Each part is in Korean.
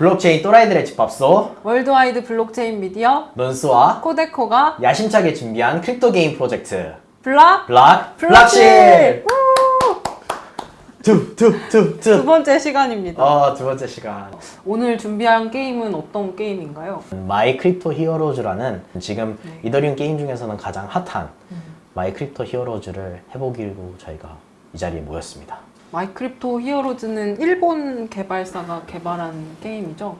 블록체인 또라이들의 집합소 worldwide 블록체인 미디어 논스와 코데코가 야심차게 준비한 crypto 게임 프로젝트. 블락 블락 블락실 투투투투 두 번째 시간입니다. 어두 번째 시간. 오늘 준비한 게임은 어떤 게임인가요? My Crypto Heroes라는 지금 네. 이더리움 게임 중에서는 가장 핫한 My Crypto Heroes를 해보기로 저희가 이 자리에 모였습니다 My Crypto Heroes는 일본 개발사가 개발한 게임이죠.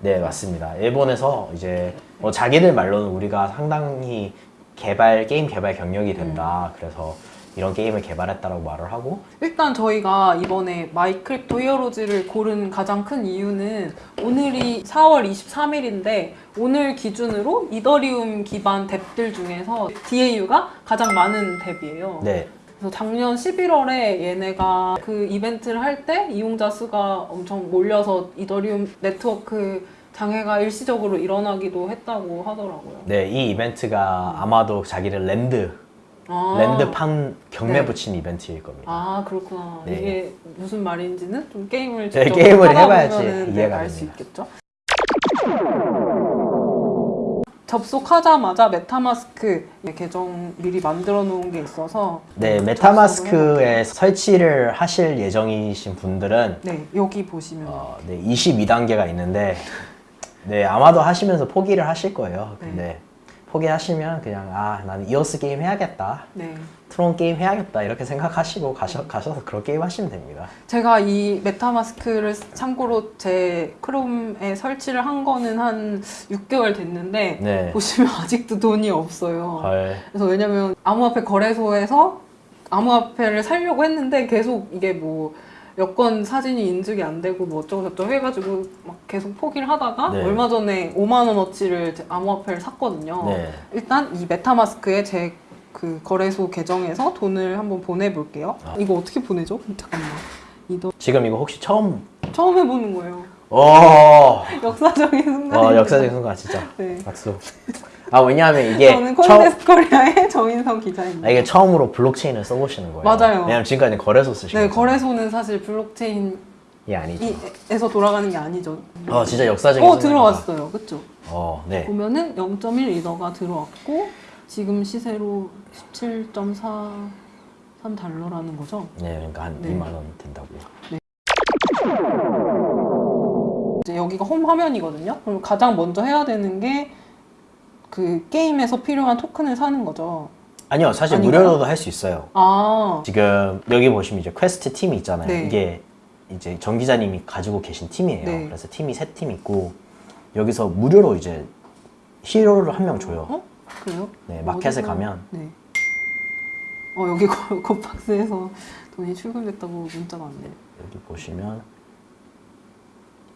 네 맞습니다 일본에서 이제 뭐 자기들 말로는 우리가 상당히 개발 게임 개발 경력이 된다 그래서 이런 게임을 개발했다라고 말을 하고 일단 저희가 이번에 My Crypto Heroes를 고른 가장 큰 이유는 오늘이 4월 23일인데 오늘 기준으로 이더리움 기반 dApp들 중에서 DAU가 가장 많은 dApp이에요. 네 그래서 작년 11월에 얘네가 그 이벤트를 할 때 이용자 수가 엄청 몰려서 이더리움 네트워크 장애가 일시적으로 일어나기도 했다고 하더라고요. 네, 이 이벤트가 아마도 자기를 land 아, land판 경매 네. 붙인 이벤트일 겁니다. 아 그렇구나. 네. 이게 무슨 말인지는 좀 게임을 네, 직접 게임을 해봐야지 보면은 이해가 알수 됩니다. 있겠죠. 접속하자마자 MetaMask 계정 미리 만들어 놓은 게 있어서 네, MetaMask에 설치를 하실 예정이신 분들은 네 여기 보시면 어, 네, 22단계가 있는데 네, 아마도 하시면서 포기를 하실 거예요. 근데 포기하시면 그냥 아, 나는 이오스 게임 해야겠다. 네 트론 게임 해야겠다. 이렇게 생각하시고 가셔, 가셔서 그런 게임 하시면 됩니다. 제가 이 MetaMask를 참고로 제 크롬에 설치를 한 거는 한 6개월 됐는데 네. 보시면 아직도 돈이 없어요. 헐. 그래서 왜냐면 암호화폐 거래소에서 암호화폐를 살려고 했는데 계속 이게 뭐 여권 사진이 인증이 안 되고 뭐 어쩌고 저쩌고 해가지고 막 계속 포기를 하다가 네. 얼마 전에 5만 원어치를 제 암호화폐를 샀거든요. 네. 일단 이 메타마스크에 제 그 거래소 계정에서 돈을 한번 보내볼게요. 아. 이거 어떻게 보내죠? 잠깐만. 이도 지금 이거 혹시 처음 처음 해보는 거예요. 어, 역사적인 순간. 어 역사적인 순간 진짜 네. 박수. 아 왜냐하면 이게 저는 처음 코인데스크 코리아의 정인성 기자입니다. 아, 이게 처음으로 블록체인을 써보시는 거예요. 맞아요. 왜냐면 지금까지 거래소 쓰시고 네, 거래소는 사실 블록체인이 이 아니죠. 에서 돌아가는 게 아니죠. 어 진짜 역사적인 어. 들어왔어요, 그렇죠? 어 네. 보면은 0.1 이더가 들어왔고 지금 시세로 17.43 달러라는 거죠. 네 그러니까 한 네. 2만 원 된다고요. 이제 여기가 홈 화면이거든요. 그럼 가장 먼저 해야 되는 게 그 게임에서 필요한 토큰을 사는 거죠. 아니요 사실 아닌가요? 무료로도 할 수 있어요. 아, 지금 여기 보시면 이제 퀘스트 팀이 있잖아요. 네. 이게 이제 정 기자님이 가지고 계신 팀이에요. 네. 그래서 팀이 세 팀 있고 여기서 무료로 이제 hero를 한 명 줘요. 어? 그래요? 네 마켓에 어디서- 가면 네. 어 여기 거- 겉박스에서 돈이 출금됐다고 문자가 왔네요. 여기 보시면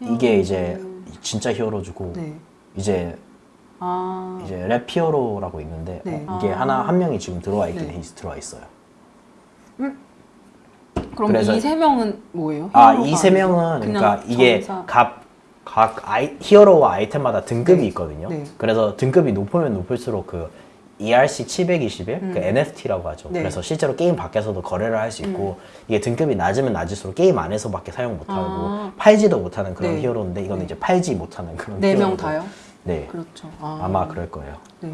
이게 이제 진짜 히어로 주고 네. 이제 아. 이제 랩 히어로라고 있는데 네. 어, 이게 아. 하나 한 명이 지금 들어와 있긴 네. 해 들어와 있어요. 그럼 그래서- 이세 명은 뭐예요? 아 히어로가 이세 명은 그러니까 이게 전사- 각, 각 아이, 히어로와 아이템마다 등급이 네. 있거든요. 네. 그래서 등급이 높으면 높을수록 그 ERC 721, 음. 그 NFT라고 하죠. 네. 그래서 실제로 게임 밖에서도 거래를 할 수 있고 이게 등급이 낮으면 낮을수록 게임 안에서밖에 사용 못하고 아. 팔지도 못하는 그런 네. 히어로인데 이거는 네. 이제 팔지 못하는 그런 네 명. 다요? 네, 그렇죠. 아. 아마 그럴 거예요. 네.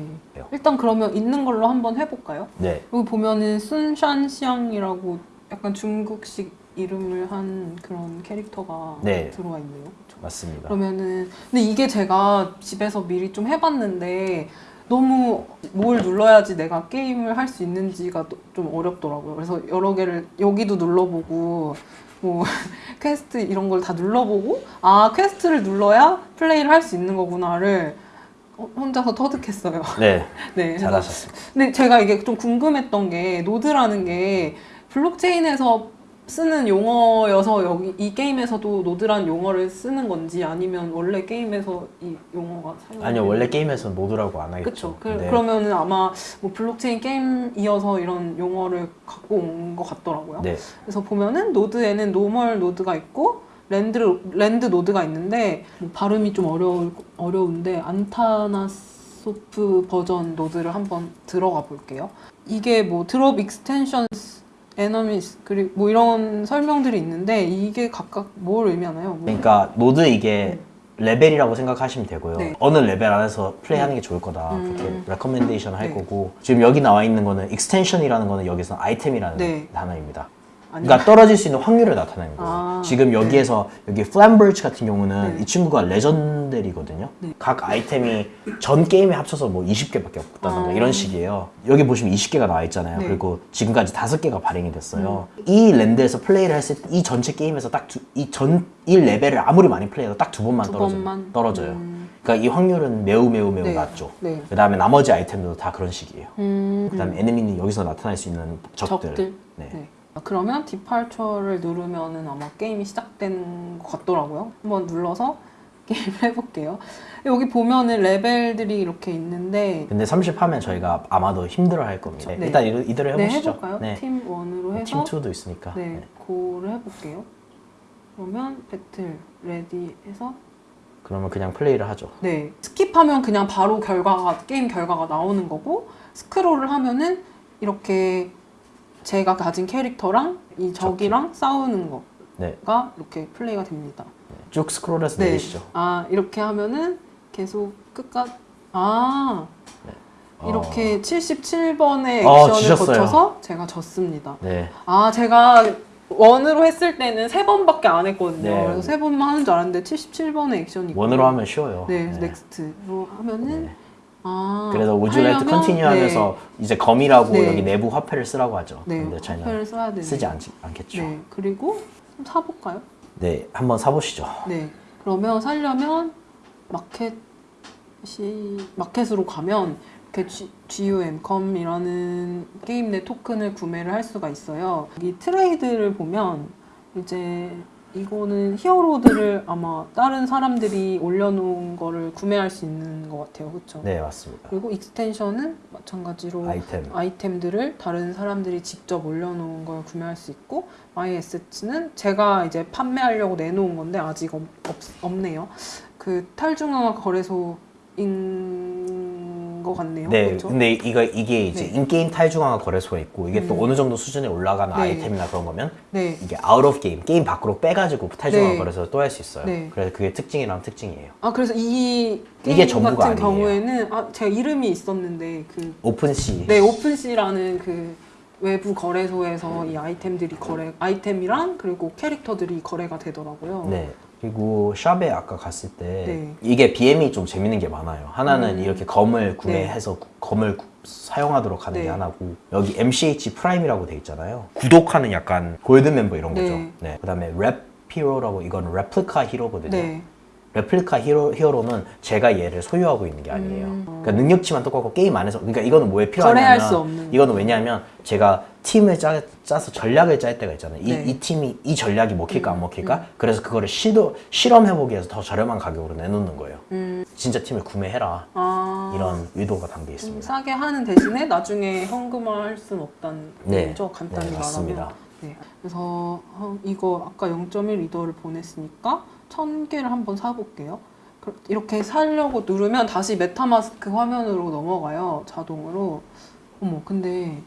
일단 그러면 있는 걸로 한번 해볼까요? 네, 여기 보면은 순샨시앙이라고 약간 중국식 이름을 한 그런 캐릭터가 네. 들어와 있네요. 맞습니다. 그러면은 근데 이게 제가 집에서 미리 좀 해봤는데 너무 뭘 눌러야지 내가 게임을 할 수 있는지가 또- 좀 어렵더라고요. 그래서 여러 개를 여기도 눌러보고 뭐 퀘스트 이런 걸 다 눌러보고 아 quest를 눌러야 플레이를 할 수 있는 거구나를 어, 혼자서 터득했어요. 네, 네. 잘하셨습니다. 근데 제가 이게 좀 궁금했던 게 노드라는 게 블록체인에서 쓰는 용어여서 여기 이 게임에서도 노드란 용어를 쓰는 건지 아니면 원래 게임에서 이 용어가 사용 아니요 원래 게임에서 노드라고 안 하겠죠. 그, 근데 그러면은 아마 뭐 블록체인 게임이어서 이런 용어를 갖고 온 것 같더라고요 네, 그래서 보면은 노드에는 normal node가 있고 land land node가 있는데 뭐 발음이 좀 어려울 어려운데 아타나소프 버전 노드를 한번 들어가 볼게요. 이게 뭐 drop extensions enemies 그리고 뭐 이런 설명들이 있는데 이게 각각 뭘 의미하나요? 뭐- 그러니까 노드 이게 레벨이라고 생각하시면 되고요. 네. 어느 레벨 안에서 플레이하는 게 좋을 거다. 음. 그렇게 recommendation 할 네. 거고 지금 여기 나와 있는 거는 extension이라는 거는 여기서 아이템이라는 네. 단어입니다. 그러니까 떨어질 수 있는 확률을 나타내는 거예요. 아, 지금 여기에서 여기 플랜버치 같은 경우는 네. 이 친구가 legendary거든요. 네. 각 아이템이 전 게임에 합쳐서 뭐 20개밖에 없다던가 아. 이런 식이에요. 여기 보시면 20개가 나와 있잖아요. 네. 음. 그리고 지금까지 5개가 발행이 됐어요. 이 land에서 플레이를 했을 때 이 전체 게임에서 딱 이 전 이 레벨을 아무리 많이 플레이해도 딱 두 번만. 번만? 떨어져요. 음. 그러니까 이 확률은 매우 매우 매우 네. 낮죠. 네. 그 다음에 나머지 아이템들도 다 그런 식이에요. 음, 그 다음에 에네미는 여기서 나타날 수 있는 적들. 적들. 네. 네. 아, 그러면 디팔처를 누르면은 아마 게임이 시작되는 것 같더라고요. 한번 눌러서 게임 해볼게요. 여기 보면은 레벨들이 이렇게 있는데 근데 30 하면 저희가 아마도 힘들어 할 겁니다. 네. 일단 이대로, 네 해보시죠. 해볼까요? 네. 팀 1으로 해서 팀 2도 있으니까. 네, 네. go를 해볼게요. 그러면 battle ready 해서 그러면 그냥 플레이를 하죠. 네 스킵하면 그냥 바로 결과가 게임 결과가 나오는 거고 스크롤을 하면은 이렇게 제가 가진 캐릭터랑 이 적이랑 싸우는 거가 네. 이렇게 플레이가 됩니다. 쭉 스크롤해서 네. 내리시죠. 아 이렇게 하면은 계속 끝까지 아 이렇게 77번의 어, 액션을 지셨어요. 거쳐서 제가 졌습니다. 네. 아 제가 원으로 했을 때는 세 번밖에 안 했거든요. 네. 그래서 세 번만 하는 줄 알았는데 77번의 액션이 원으로 하면 쉬워요. 네, 넥스트로 하면은 네. 아 그래서 would you like to continue 네. 하면서 이제 검이라고 네. 여기 내부 화폐를 쓰라고 하죠. 네, 근데 저희는 써야. 쓰지 않, 않겠죠. 네. 네, 그리고 좀 사볼까요? 한번 사보시죠. 네, 그러면 살려면 마켓이 마켓으로 가면 이렇게 G, GUMCOM이라는 게임 내 토큰을 구매를 할 수가 있어요. 이 트레이드를 보면 이제 이거는 히어로들을 아마 다른 사람들이 올려놓은 거를 구매할 수 있는 것 같아요, 그렇죠? 네, 맞습니다. 그리고 extension은 마찬가지로 아이템. 아이템들을 다른 사람들이 직접 올려놓은 걸 구매할 수 있고 에세츠는 제가 이제 판매하려고 내놓은 건데 아직 없, 없, 네요 그 탈중앙화 거래소인 것 같네요. 네, 그렇죠? 근데 이거 이게 이제 네. in-game 탈중앙화 거래소가 있고 이게 또 음. 어느 정도 수준에 올라가는 네. 아이템이나 그런 거면 네. 이게 out of game 게임 밖으로 빼가지고 탈중앙화 네. 거래소에 또할 수 있어요. 네. 그래서 그게 특징이랑 특징이에요. 아 그래서 이 이게 전부가 같은 아니에요. 경우에는 아 제가 이름이 있었는데 그 OpenSea 네, OpenSea라는 그 외부 거래소에서 이 아이템들이 거래 아이템이랑 그리고 캐릭터들이 거래가 되더라고요. 네. 그리고 shop에 아까 갔을 때 네. 이게 BM이 좀 재밌는 게 많아요. 하나는 음. 이렇게 GUM을 구매해서 구- GUM을 구- 사용하도록 하는 네. 게 하나고 여기 MCH Prime이라고 돼 있잖아요. 구독하는 약간 골드 멤버 이런 거죠. 네. 네. 그다음에 rep hero라고 이건 replica hero거든요. 네. replica hero, hero는 제가 얘를 소유하고 있는 게 아니에요. 음. 그러니까 능력치만 똑같고 게임 안에서 그러니까 이거는 뭐에 필요하냐면 거래할 수 없는. 이거는 왜냐하면 제가 팀을 짜, 짜서 전략을 짤 때가 있잖아요. 이, 네. 이 팀이 이 전략이 먹힐까 안 음, 먹힐까? 그래서 그거를 시도 실험해보기 위해서 더 저렴한 가격으로 내놓는 거예요. 음. 진짜 팀을 구매해라 아. 이런 의도가 담겨 좀 있습니다. 싸게 하는 대신에 나중에 현금화할 수는 없다는 네. 얘기죠. 간단히 네. 말하면. 네. 그래서 어, 이거 아까 0.1 리더를 보냈으니까 1000개를 한번 사볼게요. 그- 이렇게 사려고 누르면 다시 메타마스크 화면으로 넘어가요. 자동으로. 어머, 근데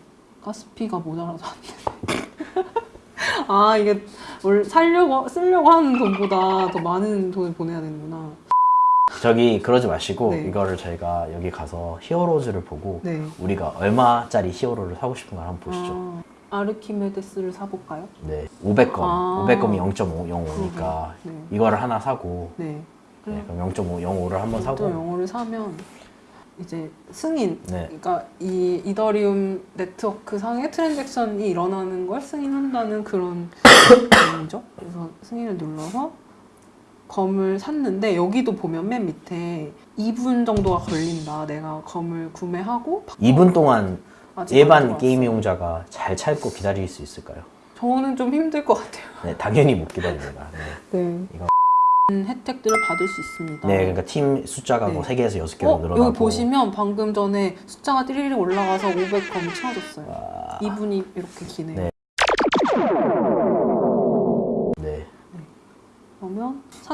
가스피가 모자라서 안 돼. 아, 이게 뭘 살려고, 쓰려고 하는 돈보다 더 많은 돈을 보내야 되는구나. 저기 그러지 마시고 네. 이거를 저희가 여기 가서 히어로즈를 보고 네. 우리가 얼마짜리 히어로를 사고 싶은 걸 한번 보시죠. 아, 아르키메데스를 사볼까요? 네, 500검. 아. 500검이 0.505니까 네. 이거를 하나 사고 네. 네, 그럼 0.505를 한번 또 사고 영어를 사면 이제 승인, 네. 그러니까 이 이더리움 네트워크 상에 트랜잭션이 일어나는 걸 승인한다는 그런 내용이죠. 그래서 승인을 눌러서 검을 샀는데 여기도 보면 맨 밑에 2분 정도가 걸린다. 내가 검을 구매하고 2분 동안 안 일반 들어왔어요. 게임 이용자가 잘 참고 기다릴 수 있을까요? 저는 좀 힘들 것 같아요. 네, 당연히 못 기다립니다. 네. 네. 이거- 혜택들을 받을 수 있습니다. 네, 그러니까 팀 숫자가 네. 뭐 3개에서 6개로 어, 늘어나고 여기 보시면 방금 전에 숫자가 띠리리 올라가서 500검이 채워졌어요. 아, 2분이 이렇게 기네요. 네. 네.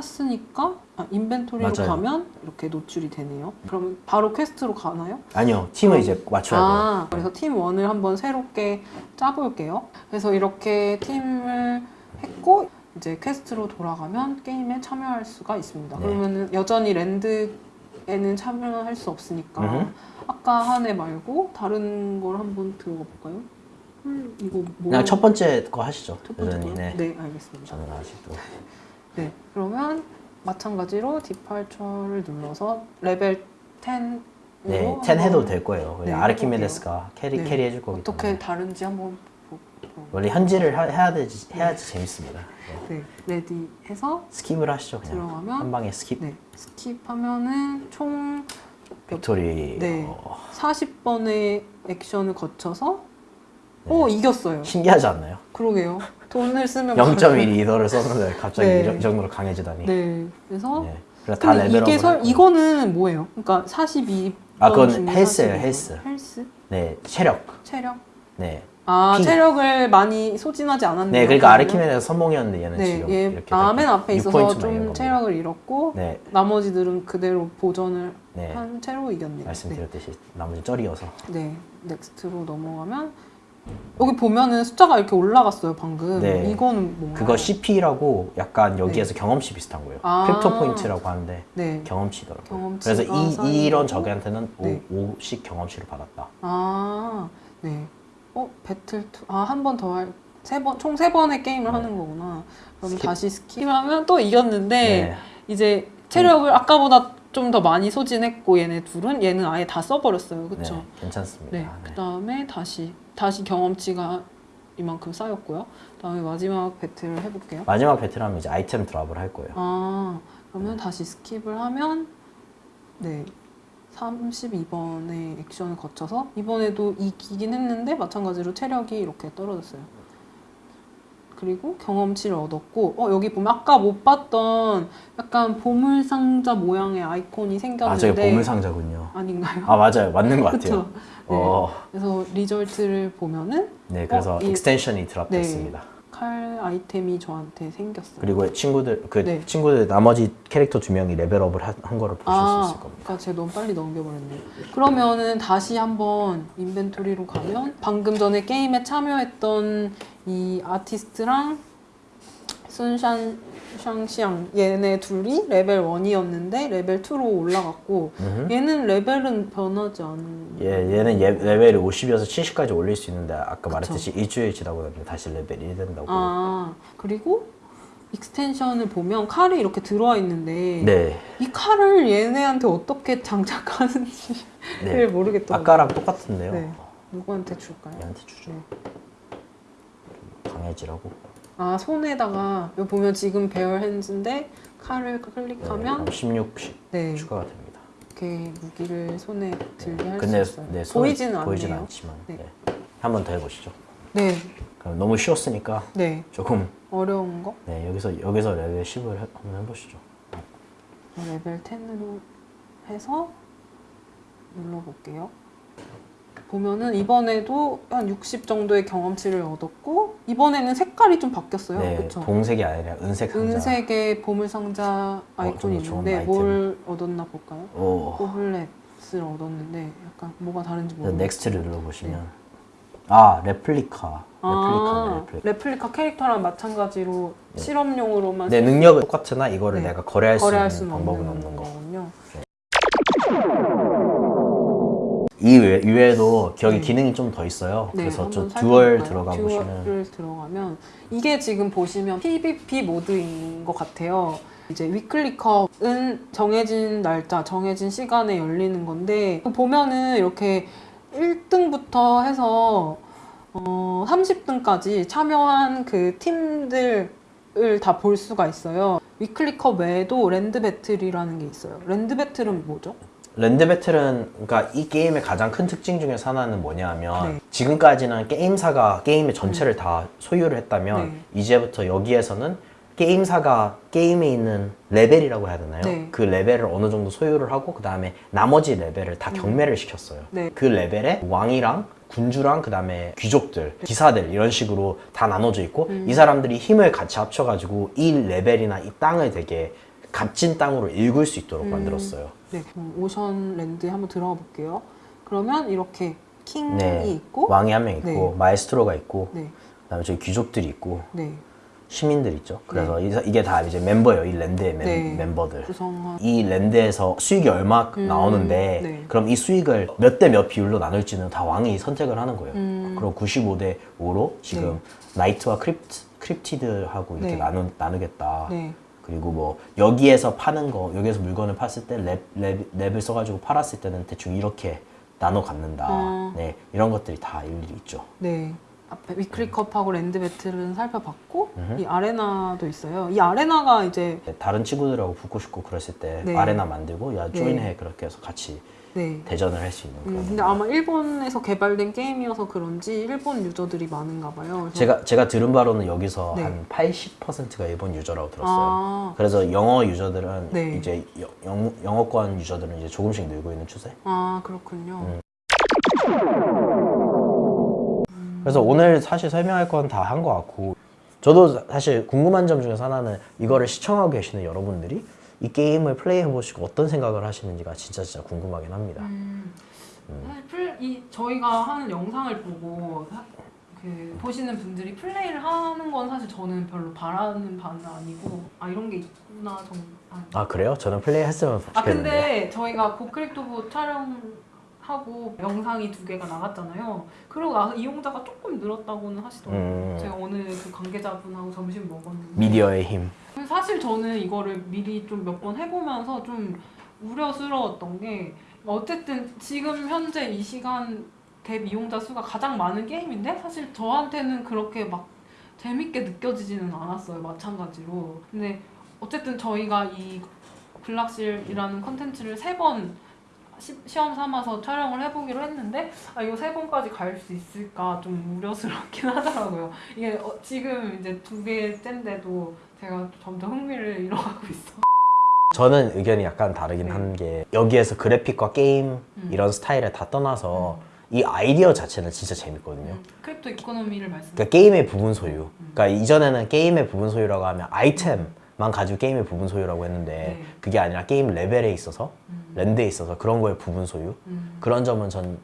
샀으니까 아, inventory로 맞아요. 가면 이렇게 노출이 되네요. 그러면 바로 quest로 가나요? 아니요, 팀을 이제 맞춰야 돼요. 아, 그래서 팀 1을 한번 새롭게 짜볼게요. 그래서 이렇게 팀을 했고 이제 quest로 돌아가면 게임에 참여할 수가 있습니다. 네. 그러면은 여전히 land에는 참여할 수 없으니까 음흠. 아까 한 애 말고 다른 걸 한번 들어가 볼까요? 음, 이거 뭐? 그냥 첫 번째 거 하시죠. 첫 번째 거요? 네. 네, 알겠습니다. 저는 아직도 네, 그러면 마찬가지로 departure를 눌러서 레벨 10으로 네, 10 해도 될 거예요. 네, 아르키메데스가 캐리 네. 캐리 해줄 거기 어떻게 때문에 다른지 한번 보, 보, 원래 현질을 하- 해야 되지 해야지 재밌습니다. 네. 네, ready 해서 스킵을 하시죠. 그냥 들어가면 한 방에 스킵. 네, 스킵하면은 총 victory. 네. 어, 40번의 액션을 거쳐서 네. 오 이겼어요. 신기하지 않나요? 그러게요. 돈을 쓰면 0.1 리더를 썼는데 갑자기 네. 이 정도로 강해지다니. 네, 그래서 네. 그래서 다 근데 레벨업을 이게 설. 이거는 뭐예요? 그러니까 42. 아, 그건 헬스예요, 42. 헬스. 헬스? 네, 체력. 체력? 네. 아, 피. 체력을 많이 소진하지 않았네요. 네, 그러니까? 아르키메데가 선봉이었는데 얘는 네, 지금 얘 이렇게 아, 맨 앞에 있어서 6포인트만 좀. 체력을 잃었고 네, 나머지들은 그대로 보전을 네. 한 채로 이겼네요. 말씀드렸듯이 나머지 쩔이어서. 네. 네, next로 넘어가면 여기 보면은 숫자가 이렇게 올라갔어요 방금. 네. 이거는? 그거 CP라고 약간 여기에서 경험치 비슷한 거예요. 네. 아. crypto point라고 하는데 네. 경험치더라고요. 경험치가 그래서 이. 이런 적한테는 네. 5, 5씩 경험치를 받았다. 아, 네. 어, battle two. 아, 한 번 더 할. 세 번, 총 세 번의 게임을 네. 하는 거구나. 그럼 스킵. 다시 스킵하면 또 이겼는데, 네. 이제 체력을 아까보다 좀 더 많이 소진했고, 얘네 둘은, 얘는 아예 다 써버렸어요. 그쵸? 네, 괜찮습니다. 네. 네. 그 다음에 다시, 다시 경험치가 이만큼 쌓였고요. 그 다음에 마지막 battle을 해볼게요. 마지막 battle하면 이제 아이템 drop을 할 거예요. 아, 그러면 다시 스킵을 하면, 네. 32번의 액션을 거쳐서 이번에도 이기긴 했는데 마찬가지로 체력이 이렇게 떨어졌어요. 그리고 경험치를 얻었고 어 여기 보면 아까 못 봤던 약간 보물 상자 모양의 아이콘이 아, 생겼는데 저게 보물 상자군요. 아닌가요? 아, 맞아요. 맞는 것 같아요. 네. 어, 그래서 result를 보면은 네, 그래서 어, 이- extension이 drop됐습니다. 칼 아이템이 저한테 생겼어요. 그리고 친구들 그 네. 친구들 나머지 캐릭터 두 명이 레벨업을 한, 한 거를 보실 수 아, 있을 겁니다. 그러니까 제가 너무 빨리 넘겨버렸네요. 그러면은 다시 한번 inventory로 가면 방금 전에 게임에 참여했던 이 아티스트랑 순샨 샹시앙 얘네 둘이 레벨 1이었는데 레벨 2로 올라갔고 음흠. 얘는 레벨은 변하지 않은 예, 얘는 예, 레벨이 50이어서 70까지 올릴 수 있는데 아까 말했듯이 일주일 지나고 나면 다시 레벨이 1 된다고. 아 그리고 extension을 보면 칼이 이렇게 들어와 있는데 네. 이 칼을 얘네한테 어떻게 장착하는지를 네. 모르겠더라고요. 아까랑 똑같은데요. 네. 누구한테 줄까요? 얘한테 주죠. 네. 강해지라고. 아 손에다가 여기 보면 지금 bare hands인데 칼을 네, 클릭하면 16씩 네, 추가가 됩니다. 이렇게 무기를 손에 들게 할 수 있어요. 네, 손에 보이지는 않네요. 보이진 않지만 네. 네. 한번 더 해보시죠. 네, 너무 쉬웠으니까 네 조금 어려운 거 네 여기서 여기서 레벨 10을 해, 한번 해보시죠. 레벨 10으로 해서 눌러볼게요. 보면은 이번에도 한 60 정도의 경험치를 얻었고 이번에는 색깔이 좀 바뀌었어요. 네, 그렇죠? 동색이 아니라 은색 상자. 은색의 보물 상자 아이콘이 좀 좋은 있는데 아이템. 뭘 얻었나 볼까요? 오. goblet을 얻었는데 약간 뭐가 다른지 모르겠어요. next를 눌러보시면 아 레플리카. 아, replica. replica 캐릭터랑 마찬가지로 네. 실험용으로만 내 능력은 똑같으나 이거를 네. 내가 거래할, 거래할 수 있는 방법은 없는 거. 거군요. 이 이 외 에도 여기 네. 기능이 좀 더 있어요. 네, 그래서 저 duel? 들어가 보시면 duel을 들어가면 이게 지금 보시면 PVP 모드인 것 같아요. 이제 weekly cup은 정해진 날짜, 정해진 시간에 열리는 건데 보면은 이렇게 1등부터 해서 어, 30등까지 참여한 그 팀들을 다 볼 수가 있어요. weekly cup 외에도 land battle이라는 게 있어요. 랜드 배틀은 뭐죠? 랜드 배틀은 그러니까 이 게임의 가장 큰 특징 중에서 하나는 뭐냐면 네. 지금까지는 게임사가 게임의 전체를 다 소유를 했다면 네. 이제부터 여기에서는 게임사가 게임에 있는 레벨이라고 해야 되나요? 네. 그 레벨을 어느 정도 소유를 하고 그 다음에 나머지 레벨을 다 경매를 시켰어요. 네. 그 레벨에 왕이랑 군주랑 그 다음에 귀족들, 기사들 이런 식으로 다 나눠져 있고 음. 이 사람들이 힘을 같이 합쳐가지고 이 레벨이나 이 땅을 되게 값진 땅으로 일굴 수 있도록 음. 만들었어요. 네, 오션랜드에 한번 들어가 볼게요. 그러면 이렇게 king이 네. 있고, 왕이 한 명 있고 네. 마에스트로가 있고 네, 그다음에 저기 귀족들이 있고 네, 시민들 있죠. 그래서 이- 이게 다 이제 멤버예요. 이 land의 멤, 네. 멤버들. 구성한 이 land에서 수익이 얼마 음, 나오는데 네. 그럼 이 수익을 몇 대 몇 비율로 나눌지는 다 왕이 선택을 하는 거예요. 음. 그럼 95 대 5로 지금 knight와 크립트, 크립티드하고 이렇게 네. 나누, 나누겠다. 네. 그리고 뭐 여기에서 파는 거 여기에서 물건을 팠을 때 랩, 랩, 랩을 써가지고 팔았을 때는 대충 이렇게 나눠 갖는다. 어. 네 이런 것들이 다 일일이 있죠. 네. 앞에 weekly cup하고 land battle은 살펴봤고 이 arena도 있어요. 이 arena가 이제 네, 다른 친구들하고 붙고 싶고 그랬을 때 네. arena 만들고 야 네. join해 그렇게 해서 같이 네. 대전을 할 수 있는 그런. 음, 근데 아마 일본에서 개발된 게임이어서 그런지 일본 user들이 많은가 봐요. 제가 제가 들은 바로는 여기서 네. 한 80%가 일본 user라고 들었어요. 아, 그래서 영어 user들은 네. 이제 여- 영, 영어권 user들은 이제 조금씩 늘고 있는 추세. 아 그렇군요. 음. 그래서 오늘 사실 설명할 건 다 한 것 같고 저도 사실 궁금한 점 중에서 하나는 이거를 시청하고 계시는 여러분들이 이 게임을 플레이해 보시고 어떤 생각을 하시는지가 진짜 진짜 궁금하긴 합니다. 음, 사실 플, 이 저희가 하는 영상을 보고 하- 그 보시는 분들이 플레이를 하는 건 사실 저는 별로 바라는 바는 아니고 아 이런 게 있구나 정. 아, 아 그래요? 저는 플레이 했으면 좋겠는데. 아 근데 저희가 고클릭도브 촬영 하고 영상이 두 개가 나갔잖아요. 그러고 나서 이용자가 조금 늘었다고는 하시더라고요. 음. 제가 오늘 그 관계자분하고 점심 먹었는데 미디어의 힘. 사실 저는 이거를 미리 좀 몇 번 해보면서 좀 우려스러웠던 게 어쨌든 지금 현재 이 시간 대 이용자 수가 가장 많은 게임인데 사실 저한테는 그렇게 막 재밌게 느껴지지는 않았어요 마찬가지로 근데 어쨌든 저희가 이 블락실이라는 컨텐츠를 세번 시험 삼아서 촬영을 해보기로 했는데 아 이거 세 번까지 갈 수 있을까 좀 우려스럽긴 하더라고요 이게 어, 지금 이제 두 개째인데도 제가 점점 흥미를 잃어가고 있어 저는 의견이 약간 다르긴 네. 한게 여기에서 그래픽과 게임 음. 이런 스타일을 다 떠나서 이 아이디어 자체는 진짜 재밌거든요. 음, crypto economy를 말씀 그러니까 게임의 부분 소유. 그러니까 이전에는 게임의 부분 소유라고 하면 아이템만 가지고 게임의 부분 소유라고 했는데 네. 그게 아니라 게임 레벨에 있어서 음. land에 있어서 그런 거의 부분 소유. 음. 그런 점은 전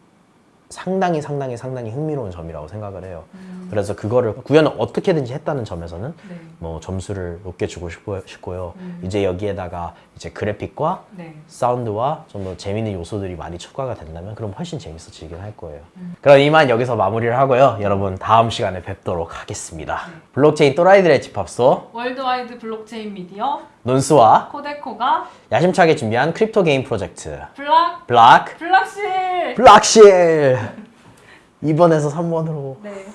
상당히 상당히 상당히 흥미로운 점이라고 생각을 해요. 음. 그래서 그거를 구현을 어떻게든지 했다는 점에서는 네. 뭐 점수를 높게 주고 싶고- 싶고요. 음. 이제 여기에다가 이제 그래픽과 네. 사운드와 좀 더 재밌는 요소들이 많이 추가가 된다면 그럼 훨씬 재밌어지긴 할 거예요. 음. 그럼 이만 여기서 마무리를 하고요. 여러분 다음 시간에 뵙도록 하겠습니다. 블록체인 또라이들의 집합소 worldwide 블록체인 미디어 논스와 코데코가 야심차게 준비한 crypto 게임 프로젝트. 블락? 블락? 블락실! 블락실! 2번에서 3번으로. 네.